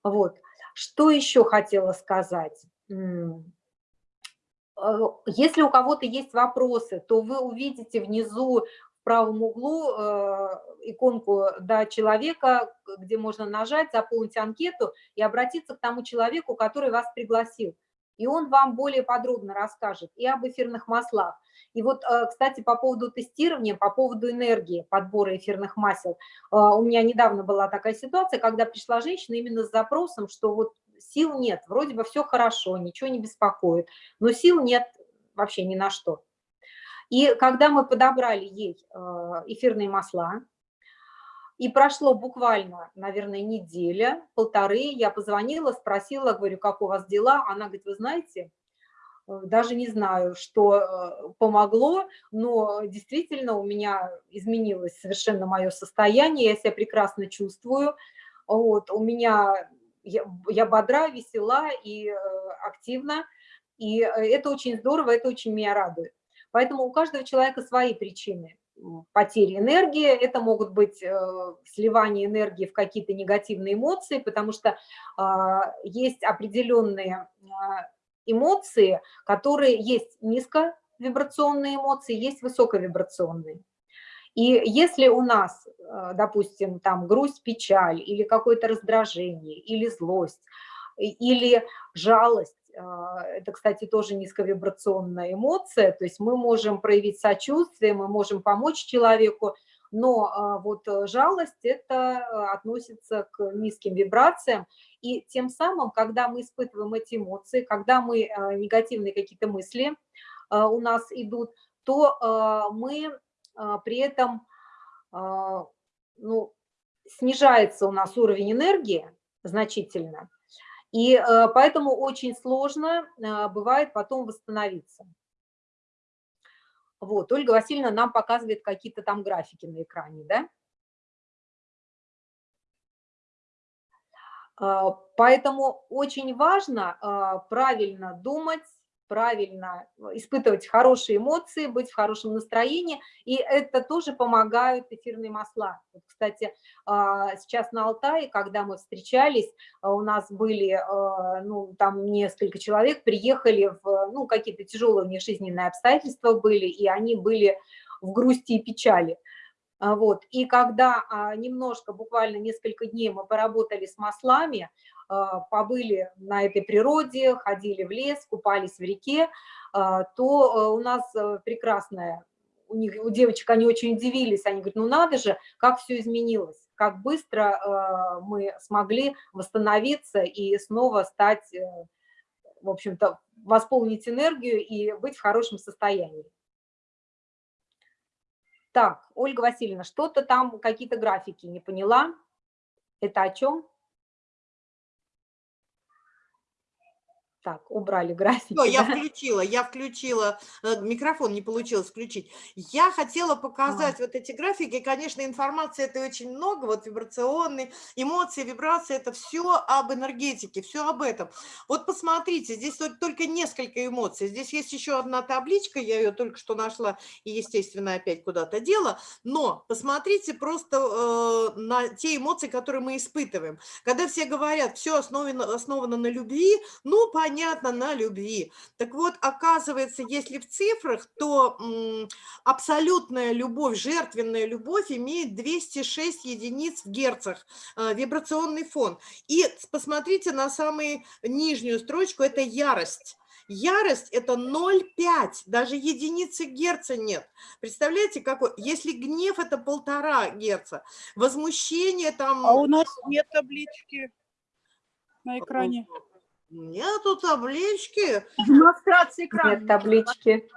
Вот. Что еще хотела сказать? Э, если у кого-то есть вопросы, то вы увидите внизу в правом углу э, иконку да, человека, где можно нажать, заполнить анкету и обратиться к тому человеку, который вас пригласил. И он вам более подробно расскажет и об эфирных маслах. И вот, э, кстати, по поводу тестирования, по поводу энергии подбора эфирных масел. У меня недавно была такая ситуация, когда пришла женщина именно с запросом, что вот сил нет, вроде бы все хорошо, ничего не беспокоит, но сил нет вообще ни на что. И когда мы подобрали ей э, эфирные масла, и прошло буквально, наверное, неделя, полторы, я позвонила, спросила, говорю, как у вас дела? Она говорит, вы знаете, э, даже не знаю, что э, помогло, но действительно у меня изменилось совершенно мое состояние, я себя прекрасно чувствую. Вот, у меня я, я бодра, весела и э, активна, и э, это очень здорово, это очень меня радует. Поэтому у каждого человека свои причины потери энергии, это могут быть э, сливание энергии в какие-то негативные эмоции, потому что э, есть определенные э, эмоции, которые есть низковибрационные эмоции, есть высоковибрационные. И если у нас, э, допустим, там грусть, печаль или какое-то раздражение, или злость, или жалость, э, это, кстати, тоже низковибрационная эмоция, то есть мы можем проявить сочувствие, мы можем помочь человеку, но э, вот жалость это относится к низким вибрациям, и тем самым, когда мы испытываем эти эмоции, когда мы негативные какие-то мысли у нас идут, то мы при этом а, ну, снижается у нас уровень энергии значительно, и э, поэтому очень сложно а, бывает потом восстановиться. Вот, Ольга Васильевна нам показывает какие-то там графики на экране, да? Поэтому очень важно правильно думать, правильно э, испытывать хорошие эмоции, быть в хорошем настроении, и это тоже помогают эфирные масла. Вот, кстати, а, сейчас на Алтае, когда мы встречались, а, у нас были, а, ну, там несколько человек приехали в, ну, какие-то тяжелые у них жизненные обстоятельства были, и они были в грусти и печали. А, вот. И когда а, немножко, буквально несколько дней мы поработали с маслами, а, побыли на этой природе, ходили в лес, купались в реке, то у нас э, прекрасная, у, них, у девочек они очень удивились, они говорят, ну надо же, как все изменилось, как быстро мы смогли восстановиться и снова стать, э, в общем-то, восполнить энергию и быть в хорошем состоянии. Так, Ольга Васильевна, что-то там, какие-то графики не поняла. Это о чем? Так, убрали графики. Все, я включила, я включила, э, микрофон не получилось включить. Я хотела показать а. вот эти графики, конечно, информации это очень много, вот вибрационные, эмоции, вибрации, это все об энергетике, все об этом. Вот посмотрите, здесь только несколько эмоций, здесь есть еще одна табличка, я ее только что нашла и, естественно, опять куда-то дела, но посмотрите просто э, на те эмоции, которые мы испытываем. Когда все говорят, все основано, основано на любви, ну, понятно, понятно, на любви. Так вот, оказывается, если в цифрах, то абсолютная любовь, жертвенная любовь имеет 206 единиц в герцах, э, вибрационный фон. И посмотрите на самую нижнюю строчку, это ярость. Ярость – это 0,5, даже единицы герца нет. Представляете, какой? Если гнев – это полтора герца, возмущение там… А у нас нет таблички на экране. Нету таблички. Демонстрация экрана. Нет таблички.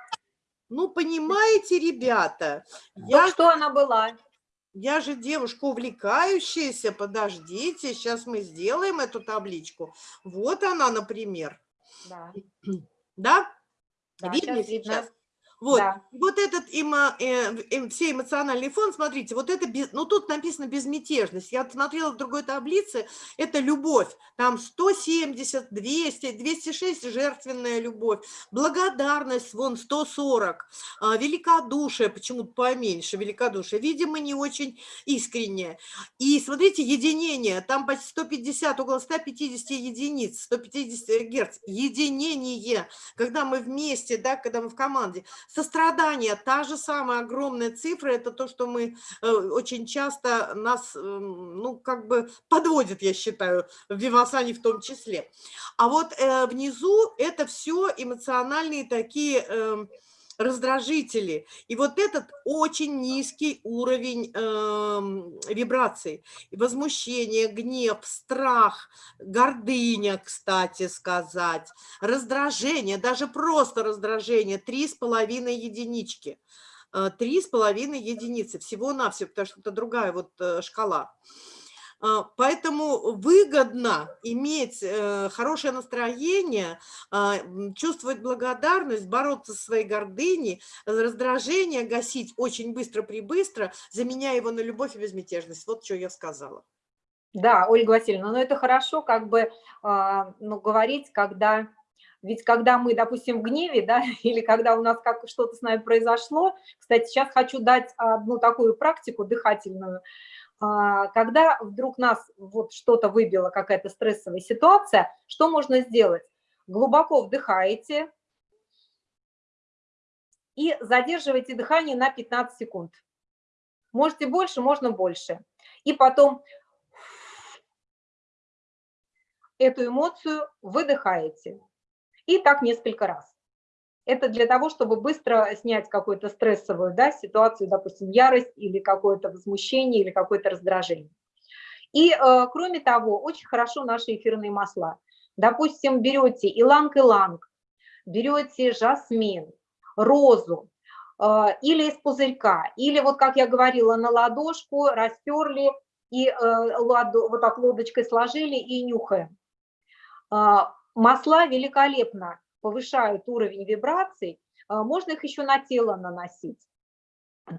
Ну, понимаете, ребята. Я... что она была? Я же девушка увлекающаяся. Подождите, сейчас мы сделаем эту табличку. Вот она, например. Да. Да? да Видно сейчас? сейчас? Вот, да. вот этот эмо, э, э, все эмоциональный фон, смотрите, вот это, без, ну тут написано безмятежность. Я смотрела в другой таблице, это любовь. Там 170, 200, 206 жертвенная любовь, благодарность, вон 140, э, великодушие, почему-то поменьше, великодушие, видимо, не очень искреннее. И смотрите, единение, там почти 150, около 150 единиц, 150 герц, единение, когда мы вместе, да, когда мы в команде, Сострадание, та же самая огромная цифра, это то, что мы э, очень часто нас, эм, ну, как бы подводит, я считаю, в Вивасане в том числе. А вот э, внизу это все эмоциональные такие э, раздражители. И вот этот очень низкий уровень э, вибраций. Возмущение, гнев, страх, гордыня, кстати сказать, раздражение, даже просто раздражение, три с половиной единички. Э, три с половиной единицы всего-навсего, потому что это другая вот э, шкала. А, поэтому выгодно иметь э, хорошее настроение, а, чувствовать благодарность, бороться со своей гордыней, раздражение гасить очень быстро-прибыстро, заменяя его на любовь и безмятежность. Вот что я сказала. Да, Ольга Васильевна, но ну, это хорошо как бы а, ну, говорить, когда... Ведь когда мы, допустим, в гневе, да, или когда у нас как что-то с нами произошло, кстати, сейчас хочу дать одну такую практику дыхательную, когда вдруг нас вот что-то выбило, какая-то стрессовая ситуация, что можно сделать? Глубоко вдыхаете и задерживаете дыхание на 15 секунд. Можете больше, можно больше. И потом эту эмоцию выдыхаете. И так несколько раз. Это для того, чтобы быстро снять какую-то стрессовую да, ситуацию, допустим, ярость или какое-то возмущение или какое-то раздражение. И, э, кроме того, очень хорошо наши эфирные масла. Допустим, берете иланг-иланг, берете жасмин, розу, э, или из пузырька, или вот, как я говорила, на ладошку растерли и э, ладу, вот так лодочкой сложили и нюхаем. Э, масла великолепно повышают уровень вибраций, а, можно их еще на тело наносить.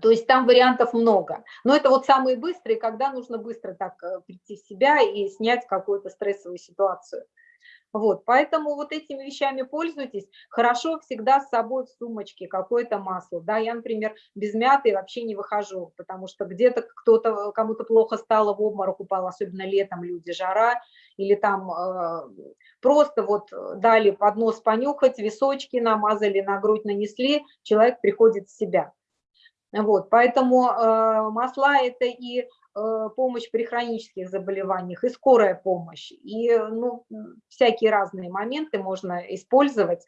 То есть там вариантов много. Но это вот самые быстрые, когда нужно быстро так э, прийти в себя и снять какую-то стрессовую ситуацию. Вот, поэтому вот этими вещами пользуйтесь. Хорошо всегда с собой в сумочке какое-то масло. Да, я, например, без мяты вообще не выхожу, потому что где-то кто-то, кому-то плохо стало, в обморок упал, особенно летом люди, жара, или там э, просто вот дали под нос понюхать, височки намазали, на грудь нанесли, человек приходит в себя. Вот, поэтому э, масла – это и помощь при хронических заболеваниях, и скорая помощь, и ну, всякие разные моменты можно использовать.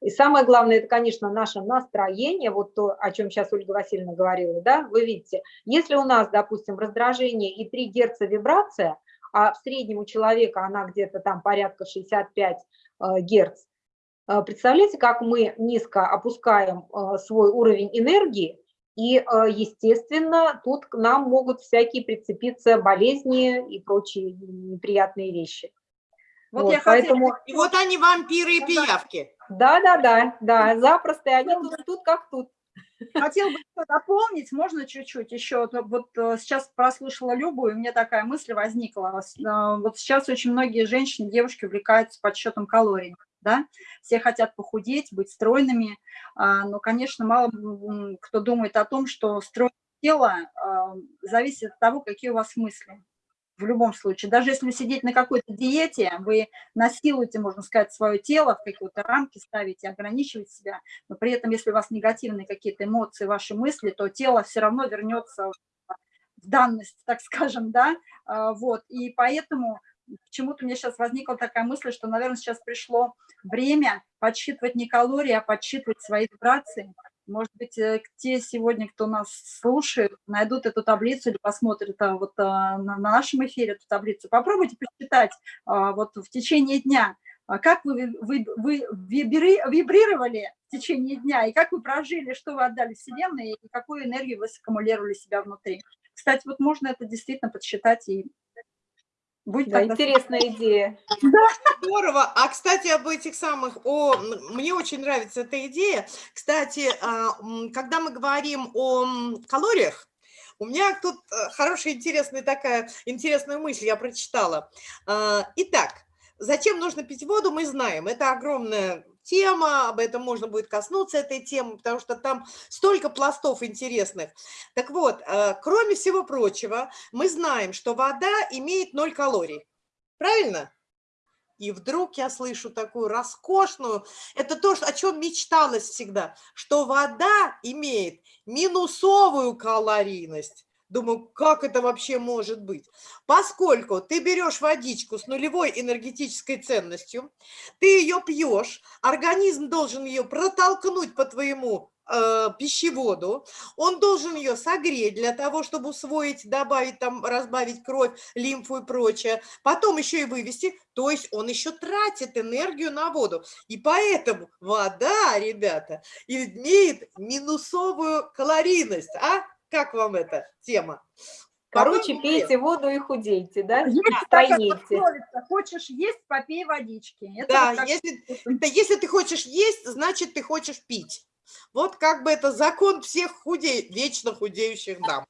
И самое главное, это, конечно, наше настроение, вот то, о чем сейчас Ольга Васильевна говорила, да, вы видите, если у нас, допустим, раздражение и 3 Гц вибрация, а в среднем у человека она где-то там порядка 65 э, Гц, э, представляете, как мы низко опускаем э, свой уровень энергии, и, естественно, тут к нам могут всякие прицепиться болезни и прочие неприятные вещи. Вот, вот я поэтому... хотела... И вот они вампиры и пиявки. Да, да, да, да, запросто, и они тут, тут как тут. Хотел бы дополнить, можно чуть-чуть еще, вот э, сейчас прослушала Любу, и у меня такая мысль возникла. Э, вот сейчас очень многие женщины, девушки увлекаются подсчетом калорий, да, все хотят похудеть, быть стройными, а, но, конечно, мало кто думает о том, что стройное тело а, зависит от того, какие у вас мысли в любом случае. Даже если сидеть на какой-то диете, вы насилуете, можно сказать, свое тело, в какие-то рамки ставите, ограничиваете себя, но при этом, если у вас негативные какие-то эмоции, ваши мысли, то тело все равно вернется в данность, так скажем, да, а, вот, и поэтому почему-то у меня сейчас возникла такая мысль, что, наверное, сейчас пришло время подсчитывать не калории, а подсчитывать свои вибрации, может быть, э, те сегодня, кто нас слушает, найдут эту таблицу или посмотрят а, вот а, на нашем эфире эту таблицу. Попробуйте посчитать а, вот в течение дня, как вы, вы, вы вибрировали в течение дня, и как вы прожили, что вы отдали Вселенной, и какую энергию вы саккумулировали себя внутри. Кстати, вот можно это действительно подсчитать и Будет да, интересная идея. Да. Здорово. А, кстати, об этих самых, о, мне очень нравится эта идея. Кстати, а, когда мы говорим о калориях, у меня тут э, хорошая, интересная такая, интересная мысль я прочитала. А, итак, зачем нужно пить воду, мы знаем. Это огромная тема, об этом можно будет коснуться этой темы, потому что там столько пластов интересных. Так вот, э, кроме всего прочего, мы знаем, что вода имеет 0 калорий. Правильно? И вдруг я слышу такую роскошную, это то, о чем мечталось всегда, что вода имеет минусовую калорийность. Думаю, как это вообще может быть? Поскольку ты берешь водичку с нулевой энергетической ценностью, ты ее пьешь, организм должен ее протолкнуть по твоему э, пищеводу, он должен ее согреть для того, чтобы усвоить, добавить, там, разбавить кровь, лимфу и прочее, потом еще и вывести, то есть он еще тратит энергию на воду. И поэтому вода, ребята, имеет минусовую калорийность, а? Как вам эта тема? Короче, пейте воду и худейте, да? Стройнейте. Хочешь есть, попей водички. Это да, вот если, это, если ты хочешь есть, значит, ты хочешь пить. Вот как бы это закон всех худей, вечно худеющих дам.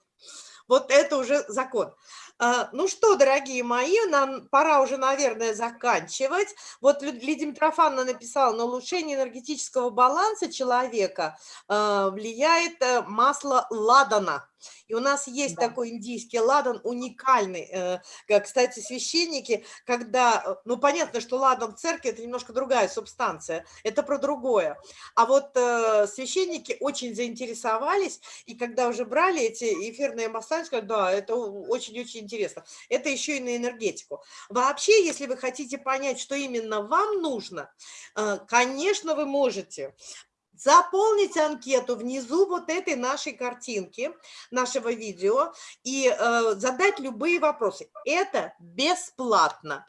Вот это уже закон. А, ну что, дорогие мои, нам пора уже, наверное, заканчивать. Вот Лидия Митрофановна написала, на улучшение энергетического баланса человека а, влияет э, масло ладана. И у нас есть да. такой индийский ладан, уникальный. Э, кстати, священники, когда, э, ну понятно, что ладан в церкви это немножко другая субстанция, это про другое. А вот э, священники очень заинтересовались, и когда уже брали эти эфирные масла, сказали, да, это очень-очень интересно. Это еще и на энергетику. Вообще, если вы хотите понять, что именно вам нужно, конечно, вы можете заполнить анкету внизу вот этой нашей картинки, нашего видео, и э, задать любые вопросы. Это бесплатно.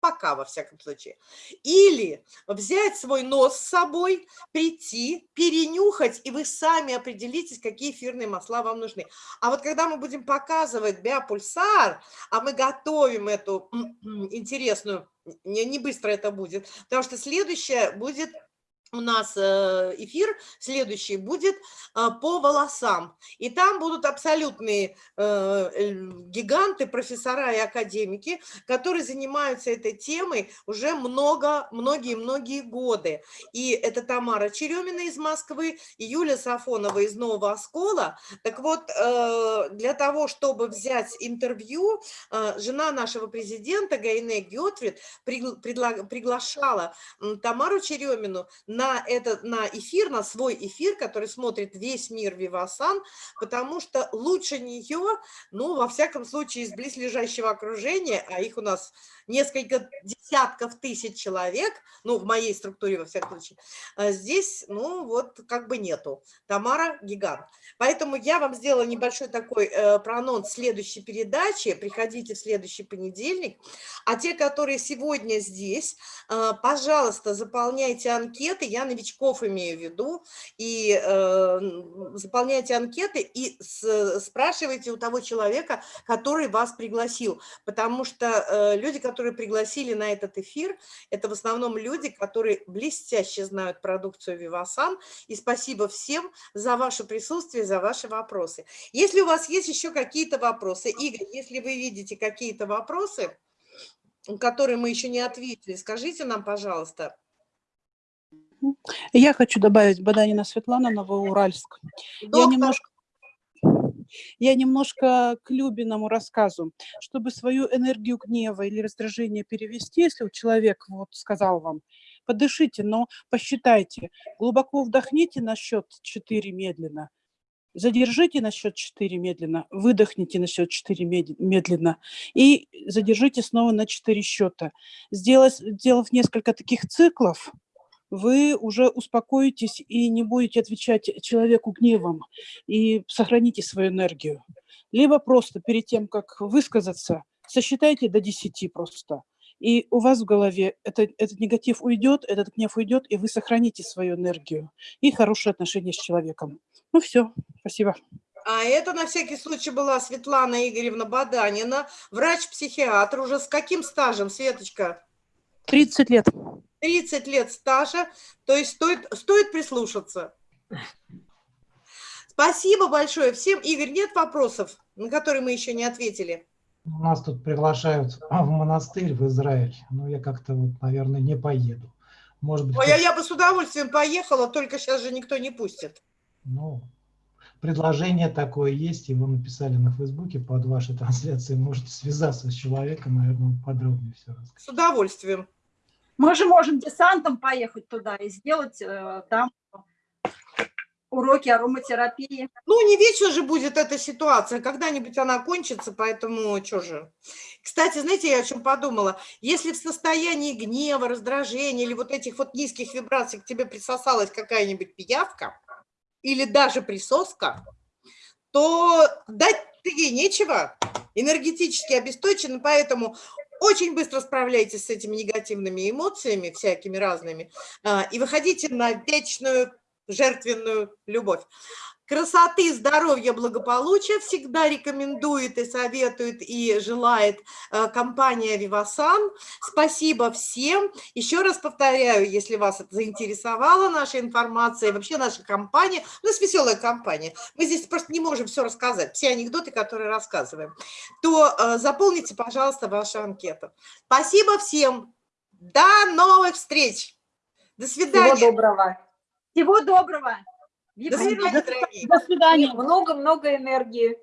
Пока, во всяком случае. Или взять свой нос с собой, прийти, перенюхать, и вы сами определитесь, какие эфирные масла вам нужны. А вот когда мы будем показывать биопульсар, а мы готовим эту интересную, не, не быстро это будет, потому что следующее будет у нас э, эфир следующий будет а, по волосам. И там будут абсолютные э, гиганты, профессора и академики, которые занимаются этой темой уже много, многие-многие годы. И это Тамара Черемина из Москвы и Юлия Сафонова из Нового Оскола. Так вот, э, для того, чтобы взять интервью, жена нашего президента Гайне Гетвит приглашала Тамару Черемину на на, этот, на эфир, на свой эфир, который смотрит весь мир Вивасан, потому что лучше нее, ну, во всяком случае, из близлежащего окружения, а их у нас несколько десятков тысяч человек, ну, в моей структуре, во всяком случае, а здесь, ну, вот как бы нету. Тамара – гигант. Поэтому я вам сделала небольшой такой э, проанонс следующей передачи. Приходите в следующий понедельник. А те, которые сегодня здесь, э, пожалуйста, заполняйте анкеты. Я новичков имею в виду. И э, заполняйте анкеты и с, спрашивайте у того человека, который вас пригласил. Потому что э, люди, которые пригласили на этот эфир, это в основном люди, которые блестяще знают продукцию Вивасан. И спасибо всем за ваше присутствие, за ваши вопросы. Если у вас есть еще какие-то вопросы, Игорь, если вы видите какие-то вопросы, которые мы еще не ответили, скажите нам, пожалуйста. Я хочу добавить Баданина Светлана, Новоуральск. Доктор, Я немножко, я немножко к Любиному рассказу. Чтобы свою энергию гнева или раздражения перевести, если человек вот сказал вам, подышите, но посчитайте, глубоко вдохните на счет 4 медленно, задержите на счет 4 медленно, выдохните на счет 4 медленно и задержите снова на 4 счета. Сделав, сделав несколько таких циклов, вы уже успокоитесь и не будете отвечать человеку гневом и сохраните свою энергию. Либо просто перед тем, как высказаться, сосчитайте до 10 просто. И у вас в голове это, этот негатив уйдет, этот гнев уйдет, и вы сохраните свою энергию и хорошие отношения с человеком. Ну все, спасибо. А это на всякий случай была Светлана Игоревна Баданина, врач-психиатр. Уже с каким стажем, Светочка? 30 лет. 30 лет стажа, то есть стоит, стоит прислушаться. Спасибо большое всем. Игорь, нет вопросов, на которые мы еще не ответили? У нас тут приглашают в монастырь в Израиль, но я как-то, вот, наверное, не поеду. Может быть, Ой, а я бы с удовольствием поехала, только сейчас же никто не пустит. Ну, предложение такое есть, его написали на Фейсбуке под вашей трансляцией. Можете связаться с человеком, наверное, подробнее все рассказать. С удовольствием. Мы же можем десантом поехать туда и сделать э, там уроки ароматерапии. Ну, не вечно же будет эта ситуация, когда-нибудь она кончится, поэтому что же. Кстати, знаете, я о чем подумала? Если в состоянии гнева, раздражения или вот этих вот низких вибраций к тебе присосалась какая-нибудь пиявка или даже присоска, то дать ей нечего, энергетически обесточены, поэтому очень быстро справляйтесь с этими негативными эмоциями, всякими разными, а, и выходите на вечную жертвенную любовь. Красоты, здоровья, благополучия всегда рекомендует и советует и желает э, компания Vivasan. Спасибо всем. Еще раз повторяю, если вас заинтересовала наша информация, вообще наша компания, у нас веселая компания, мы здесь просто не можем все рассказать, все анекдоты, которые рассказываем, то э, заполните, пожалуйста, вашу анкету. Спасибо всем. До новых встреч. До свидания. Всего доброго. Всего доброго. До свидания. До свидания. Много-много энергии.